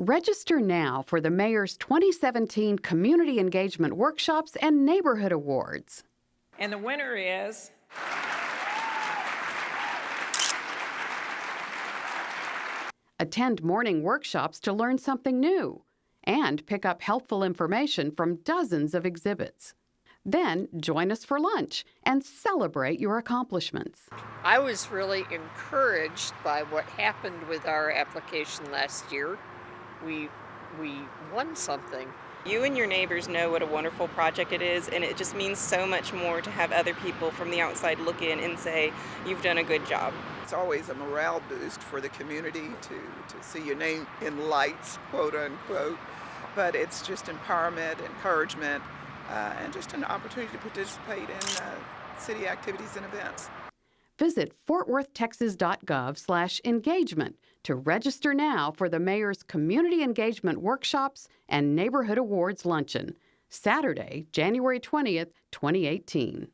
Register now for the Mayor's 2017 Community Engagement Workshops and Neighborhood Awards. And the winner is Attend morning workshops to learn something new and pick up helpful information from dozens of exhibits. Then join us for lunch and celebrate your accomplishments. I was really encouraged by what happened with our application last year. We we won something. You and your neighbors know what a wonderful project it is, and it just means so much more to have other people from the outside look in and say, You've done a good job. It's always a morale boost for the community to, to see your name in lights, quote unquote. But it's just empowerment, encouragement, uh, and just an opportunity to participate in uh, city activities and events. Visit fortworthtexas.gov slash engagement to register now for the Mayor's Community Engagement Workshops and Neighborhood Awards Luncheon, Saturday, January 20th, 2018.